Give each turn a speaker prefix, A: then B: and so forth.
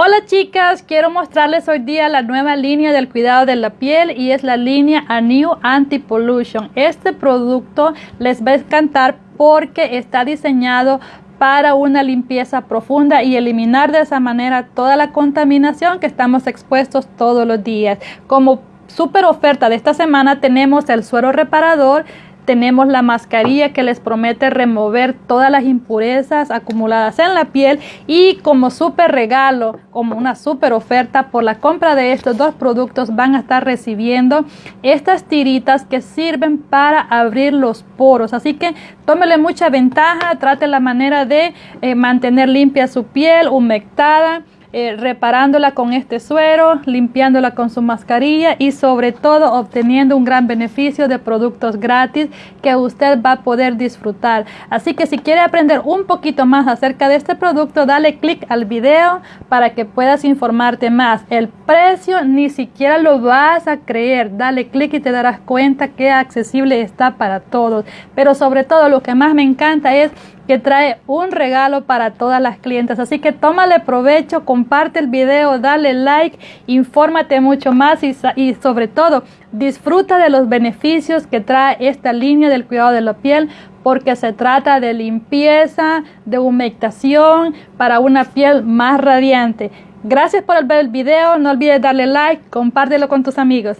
A: Hola chicas, quiero mostrarles hoy día la nueva línea del cuidado de la piel y es la línea A New Anti Pollution. Este producto les va a encantar porque está diseñado para una limpieza profunda y eliminar de esa manera toda la contaminación que estamos expuestos todos los días. Como super oferta de esta semana tenemos el suero reparador tenemos la mascarilla que les promete remover todas las impurezas acumuladas en la piel y como súper regalo, como una súper oferta por la compra de estos dos productos van a estar recibiendo estas tiritas que sirven para abrir los poros. Así que tómele mucha ventaja, trate la manera de eh, mantener limpia su piel, humectada eh, reparándola con este suero, limpiándola con su mascarilla y sobre todo obteniendo un gran beneficio de productos gratis que usted va a poder disfrutar. Así que si quiere aprender un poquito más acerca de este producto, dale click al video para que puedas informarte más. El precio ni siquiera lo vas a creer. Dale click y te darás cuenta que accesible está para todos. Pero sobre todo lo que más me encanta es que trae un regalo para todas las clientes. Así que tómale provecho, comparte el video, dale like, infórmate mucho más y, sobre todo disfruta de los beneficios que trae esta línea del cuidado de la piel porque se trata de limpieza, de humectación para una piel más radiante. Gracias por ver el video, no olvides darle like, compártelo con tus amigos.